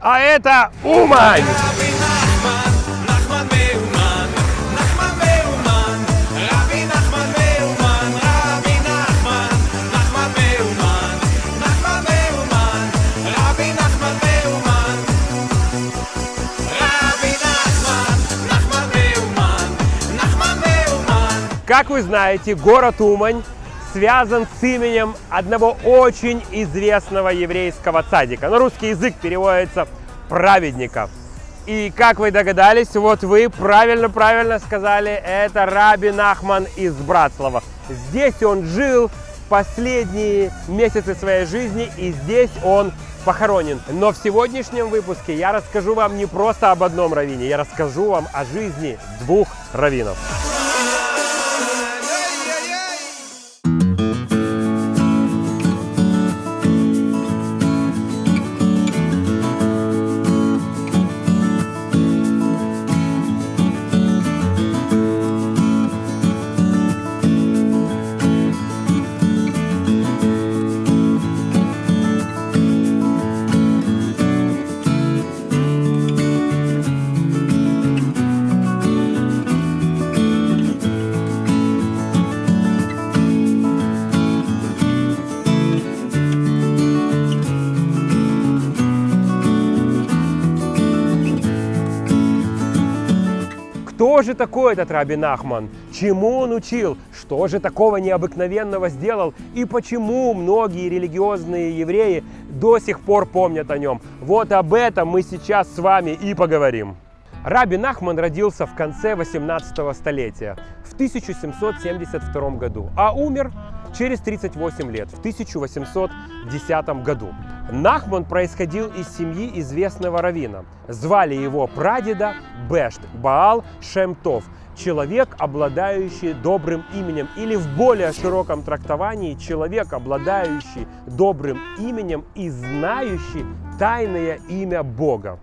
а это Умань. Как вы знаете, город Умань связан с именем одного очень известного еврейского цадика. На русский язык переводится праведника. И как вы догадались, вот вы правильно-правильно сказали, это Раби Нахман из Братслава. Здесь он жил последние месяцы своей жизни, и здесь он похоронен. Но в сегодняшнем выпуске я расскажу вам не просто об одном раввине, я расскажу вам о жизни двух раввинов. Кто же такой этот Раби Нахман? Чему он учил? Что же такого необыкновенного сделал? И почему многие религиозные евреи до сих пор помнят о нем? Вот об этом мы сейчас с вами и поговорим. Раби Нахман родился в конце 18 столетия, в 1772 году, а умер через 38 лет, в 1810 году. Нахман происходил из семьи известного равина. Звали его прадеда Бешт Баал Шемтов, человек, обладающий добрым именем, или в более широком трактовании человек, обладающий добрым именем и знающий тайное имя Бога.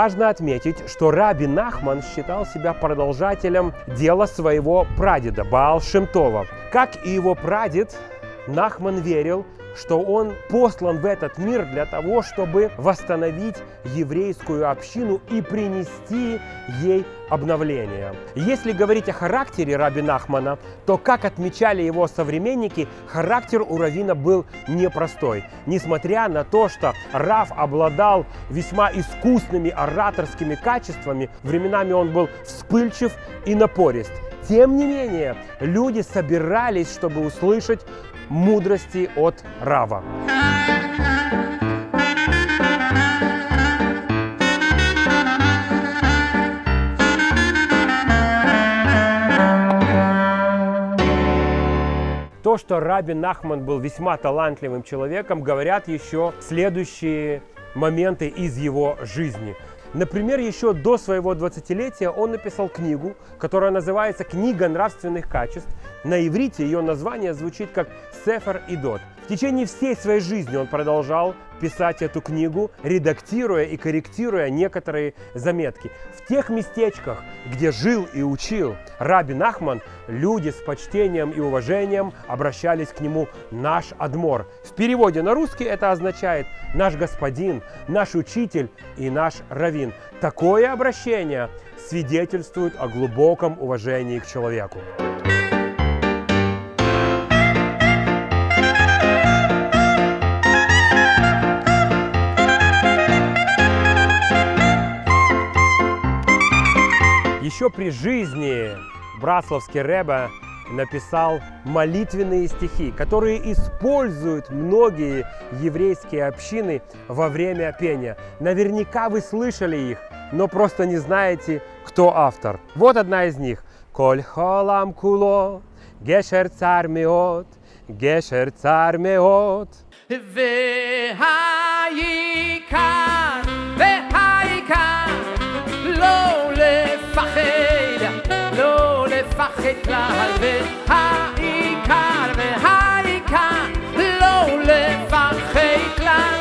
Важно отметить, что Раби Нахман считал себя продолжателем дела своего прадеда Баал Шемтова. Как и его прадед, Нахман верил, что он послан в этот мир для того, чтобы восстановить еврейскую общину и принести ей обновление. Если говорить о характере Раби Нахмана, то, как отмечали его современники, характер у Равина был непростой. Несмотря на то, что Рав обладал весьма искусными ораторскими качествами, временами он был вспыльчив и напорист. Тем не менее, люди собирались, чтобы услышать мудрости от Рава. То, что Раби Нахман был весьма талантливым человеком, говорят еще следующие моменты из его жизни. Например, еще до своего 20-летия он написал книгу, которая называется «Книга нравственных качеств». На иврите ее название звучит как «Сефер Идот». Течение всей своей жизни он продолжал писать эту книгу, редактируя и корректируя некоторые заметки. В тех местечках, где жил и учил Раби Нахман, люди с почтением и уважением обращались к нему «наш Адмор». В переводе на русский это означает «наш господин», «наш учитель» и «наш раввин». Такое обращение свидетельствует о глубоком уважении к человеку. еще при жизни Брасловский Рэба написал молитвенные стихи, которые используют многие еврейские общины во время пения. Наверняка вы слышали их, но просто не знаете, кто автор. Вот одна из них. «Коль холам куло, гешер цар меот, гешер цар меот». Вехайка, вехайка, ло. כלל והעיקר והעיקר לא לפחד כלל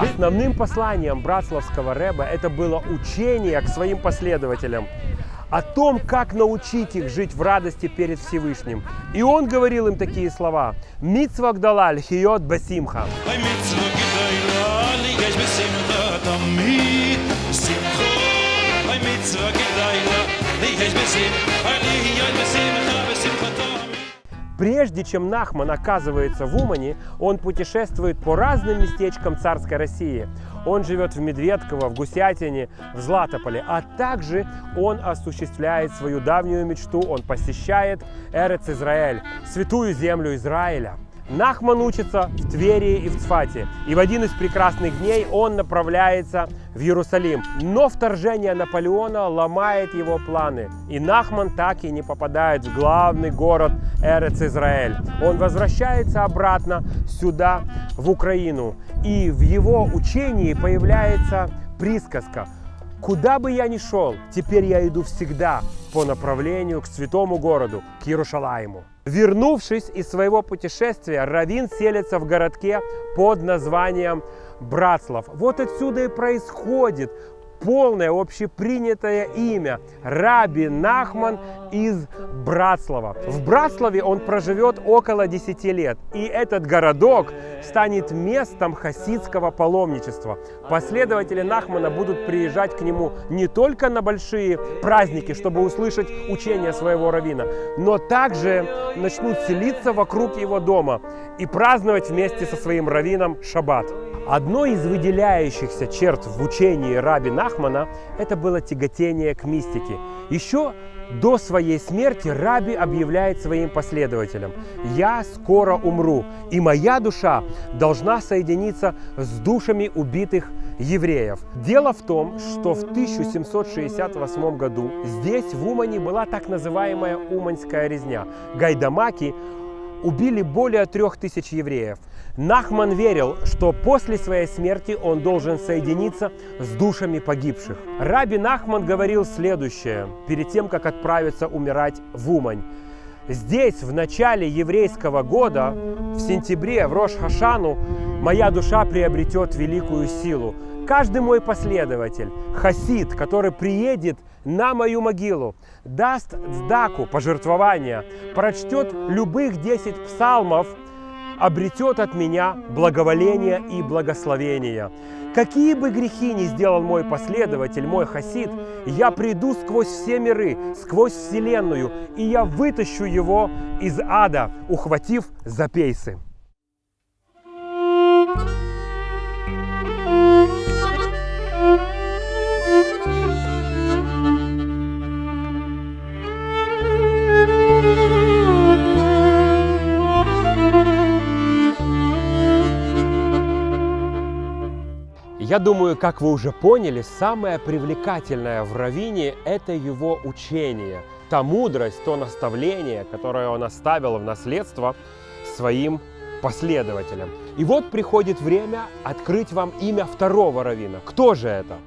Основным посланием братславского рэба это было учение к своим последователям о том, как научить их жить в радости перед Всевышним. И он говорил им такие слова. «Митцва гдалаль хиот басимха». Bei Прежде чем Нахман оказывается в Умане, он путешествует по разным местечкам царской России. Он живет в Медведково, в Гусятине, в Златополе, а также он осуществляет свою давнюю мечту, он посещает Эрец Израиль, святую землю Израиля. Нахман учится в Твери и в Цфате, и в один из прекрасных дней он направляется в Иерусалим. Но вторжение Наполеона ломает его планы, и Нахман так и не попадает в главный город Эрец Израиль. Он возвращается обратно сюда, в Украину, и в его учении появляется присказка Куда бы я ни шел, теперь я иду всегда по направлению к святому городу, к Иерушалаиму. Вернувшись из своего путешествия, Равин селится в городке под названием Братслав. Вот отсюда и происходит полное общепринятое имя Раби Нахман из Братслава. В Братславе он проживет около 10 лет, и этот городок станет местом хасидского паломничества. Последователи Нахмана будут приезжать к нему не только на большие праздники, чтобы услышать учение своего равина, но также начнут селиться вокруг его дома и праздновать вместе со своим раввином шаббат. Одной из выделяющихся черт в учении Раби Нахмана это было тяготение к мистике. Еще до своей смерти Раби объявляет своим последователям, «Я скоро умру, и моя душа должна соединиться с душами убитых евреев». Дело в том, что в 1768 году здесь, в Умане, была так называемая Уманская резня. Гайдамаки убили более трех тысяч евреев. Нахман верил, что после своей смерти он должен соединиться с душами погибших. Раби Нахман говорил следующее, перед тем, как отправиться умирать в Умань. Здесь, в начале еврейского года, в сентябре, в Рош-Хашану, моя душа приобретет великую силу. Каждый мой последователь, хасид, который приедет на мою могилу, даст сдаку, пожертвования, прочтет любых 10 псалмов, обретет от меня благоволение и благословение. Какие бы грехи ни сделал мой последователь, мой хасид, я приду сквозь все миры, сквозь вселенную, и я вытащу его из ада, ухватив за пейсы. Я думаю, как вы уже поняли, самое привлекательное в Равине – это его учение, та мудрость, то наставление, которое он оставил в наследство своим последователям. И вот приходит время открыть вам имя второго равина. Кто же это?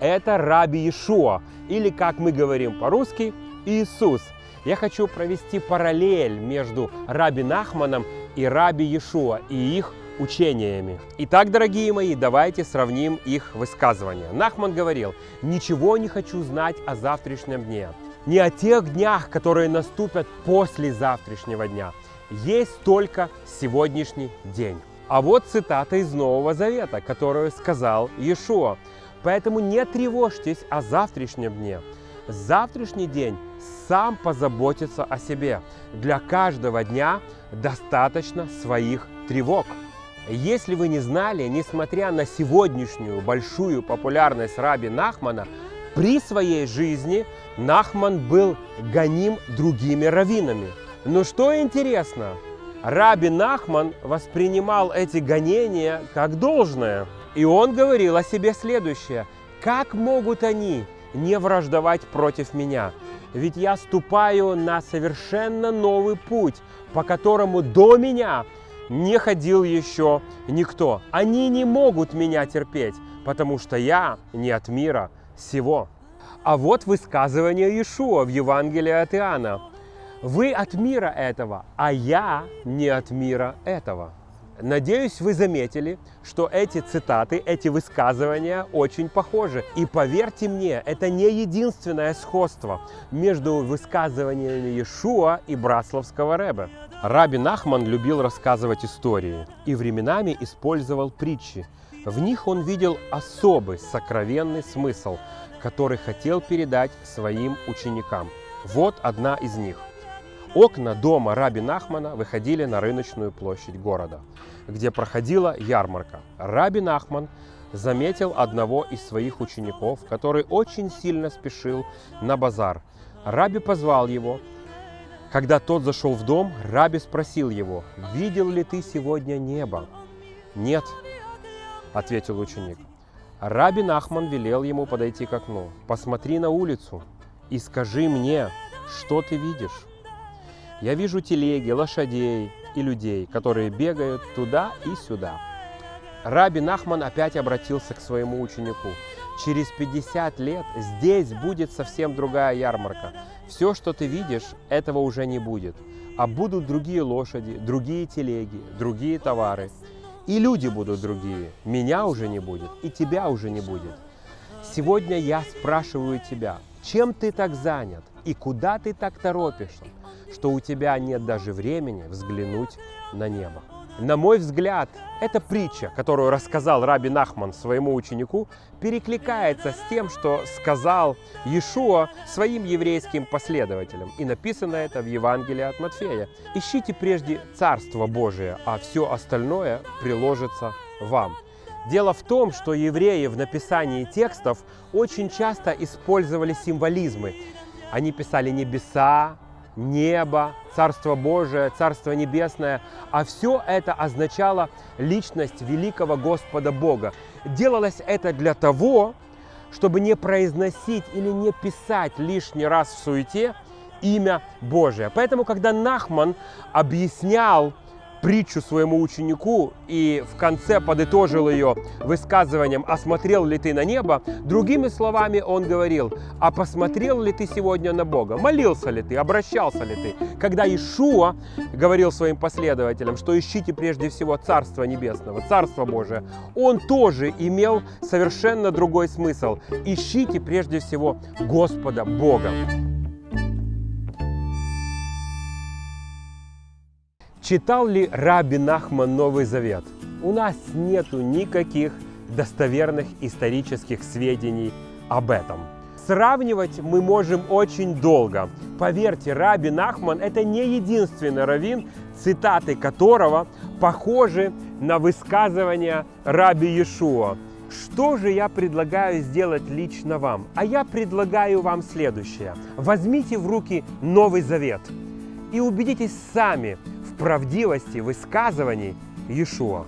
Это Раби Иешуа, или, как мы говорим по-русски, Иисус. Я хочу провести параллель между Раби Нахманом и Раби Иешуа и их учениями. Итак, дорогие мои, давайте сравним их высказывания. Нахман говорил, ничего не хочу знать о завтрашнем дне, не о тех днях, которые наступят после завтрашнего дня. Есть только сегодняшний день. А вот цитата из Нового Завета, которую сказал Иешуа. Поэтому не тревожьтесь о завтрашнем дне. Завтрашний день сам позаботится о себе. Для каждого дня достаточно своих тревог. Если вы не знали, несмотря на сегодняшнюю большую популярность Раби Нахмана, при своей жизни Нахман был гоним другими раввинами. Но что интересно, Раби Нахман воспринимал эти гонения как должное. И он говорил о себе следующее. Как могут они не враждовать против меня? Ведь я ступаю на совершенно новый путь, по которому до меня не ходил еще никто. Они не могут меня терпеть, потому что я не от мира сего. А вот высказывание Иешуа в Евангелии от Иоанна. Вы от мира этого, а я не от мира этого. Надеюсь, вы заметили, что эти цитаты, эти высказывания очень похожи. И поверьте мне, это не единственное сходство между высказываниями Иешуа и Брасловского Рэбе. Раби Нахман любил рассказывать истории и временами использовал притчи. В них он видел особый сокровенный смысл, который хотел передать своим ученикам. Вот одна из них – Окна дома Раби Нахмана выходили на рыночную площадь города, где проходила ярмарка. Раби Нахман заметил одного из своих учеников, который очень сильно спешил на базар. Раби позвал его. Когда тот зашел в дом, Раби спросил его, «Видел ли ты сегодня небо?» «Нет», — ответил ученик. Раби Нахман велел ему подойти к окну. «Посмотри на улицу и скажи мне, что ты видишь?» Я вижу телеги, лошадей и людей, которые бегают туда и сюда. Раби Нахман опять обратился к своему ученику. Через 50 лет здесь будет совсем другая ярмарка. Все, что ты видишь, этого уже не будет. А будут другие лошади, другие телеги, другие товары. И люди будут другие. Меня уже не будет, и тебя уже не будет. Сегодня я спрашиваю тебя, чем ты так занят и куда ты так торопишься? Что у тебя нет даже времени взглянуть на небо. На мой взгляд, эта притча, которую рассказал Раби Нахман своему ученику, перекликается с тем, что сказал Иешуа своим еврейским последователям. И написано это в Евангелии от Матфея. «Ищите прежде Царство Божие, а все остальное приложится вам». Дело в том, что евреи в написании текстов очень часто использовали символизмы. Они писали небеса, небо, Царство Божие, Царство Небесное. А все это означало личность великого Господа Бога. Делалось это для того, чтобы не произносить или не писать лишний раз в суете имя Божие. Поэтому, когда Нахман объяснял притчу своему ученику и в конце подытожил ее высказыванием «Осмотрел ли ты на небо?», другими словами он говорил «А посмотрел ли ты сегодня на Бога? Молился ли ты? Обращался ли ты?» Когда Ишуа говорил своим последователям, что ищите прежде всего Царство Небесного, Царство Божие, он тоже имел совершенно другой смысл. Ищите прежде всего Господа Бога. Читал ли Раби Нахман Новый Завет? У нас нету никаких достоверных исторических сведений об этом. Сравнивать мы можем очень долго. Поверьте, Раби Нахман – это не единственный раввин, цитаты которого похожи на высказывания Раби Иешуа. Что же я предлагаю сделать лично вам? А я предлагаю вам следующее. Возьмите в руки Новый Завет и убедитесь сами – правдивости высказываний Иешуа.